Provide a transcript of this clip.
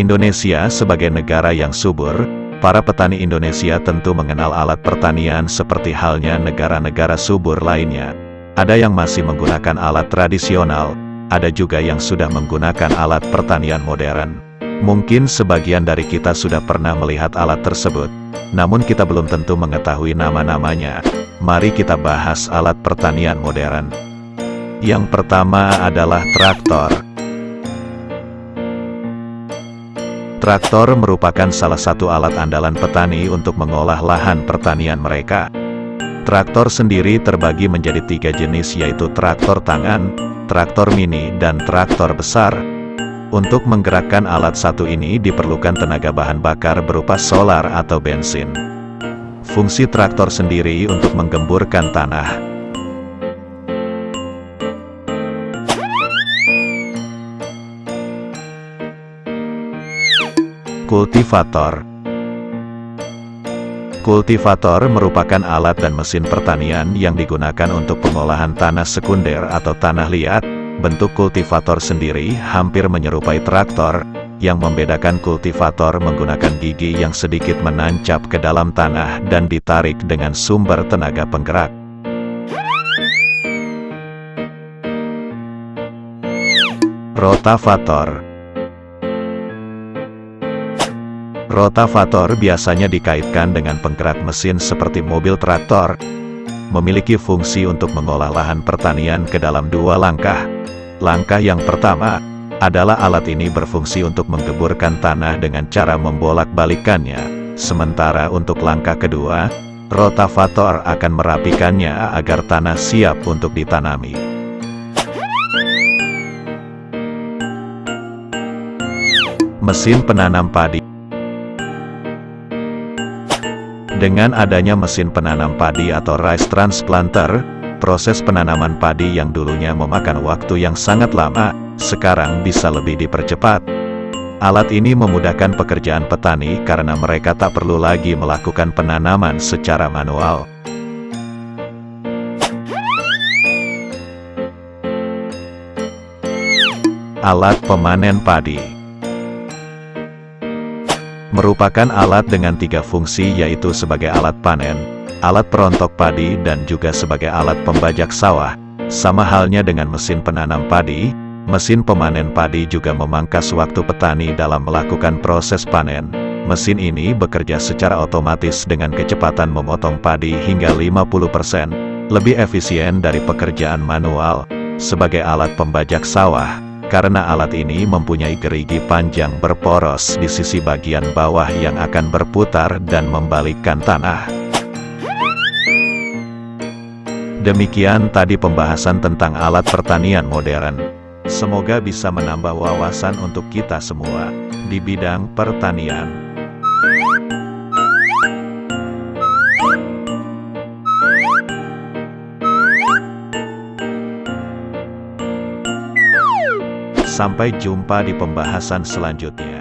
Indonesia sebagai negara yang subur, para petani Indonesia tentu mengenal alat pertanian seperti halnya negara-negara subur lainnya. Ada yang masih menggunakan alat tradisional, ada juga yang sudah menggunakan alat pertanian modern. Mungkin sebagian dari kita sudah pernah melihat alat tersebut, namun kita belum tentu mengetahui nama-namanya. Mari kita bahas alat pertanian modern. Yang pertama adalah traktor. Traktor merupakan salah satu alat andalan petani untuk mengolah lahan pertanian mereka. Traktor sendiri terbagi menjadi tiga jenis yaitu traktor tangan, traktor mini, dan traktor besar. Untuk menggerakkan alat satu ini diperlukan tenaga bahan bakar berupa solar atau bensin. Fungsi traktor sendiri untuk menggemburkan tanah. Kultivator Kultivator merupakan alat dan mesin pertanian yang digunakan untuk pengolahan tanah sekunder atau tanah liat. Bentuk kultivator sendiri hampir menyerupai traktor, yang membedakan kultivator menggunakan gigi yang sedikit menancap ke dalam tanah dan ditarik dengan sumber tenaga penggerak. Rotavator Rotavator biasanya dikaitkan dengan penggerak mesin seperti mobil traktor, memiliki fungsi untuk mengolah lahan pertanian ke dalam dua langkah. Langkah yang pertama, adalah alat ini berfungsi untuk menggeburkan tanah dengan cara membolak-balikannya. Sementara untuk langkah kedua, rotavator akan merapikannya agar tanah siap untuk ditanami. Mesin penanam padi Dengan adanya mesin penanam padi atau rice transplanter, proses penanaman padi yang dulunya memakan waktu yang sangat lama, sekarang bisa lebih dipercepat. Alat ini memudahkan pekerjaan petani karena mereka tak perlu lagi melakukan penanaman secara manual. Alat pemanen padi Merupakan alat dengan tiga fungsi yaitu sebagai alat panen, alat perontok padi dan juga sebagai alat pembajak sawah. Sama halnya dengan mesin penanam padi, Mesin pemanen padi juga memangkas waktu petani dalam melakukan proses panen. Mesin ini bekerja secara otomatis dengan kecepatan memotong padi hingga 50%, lebih efisien dari pekerjaan manual. Sebagai alat pembajak sawah, karena alat ini mempunyai gerigi panjang berporos di sisi bagian bawah yang akan berputar dan membalikkan tanah. Demikian tadi pembahasan tentang alat pertanian modern. Semoga bisa menambah wawasan untuk kita semua di bidang pertanian. Sampai jumpa di pembahasan selanjutnya.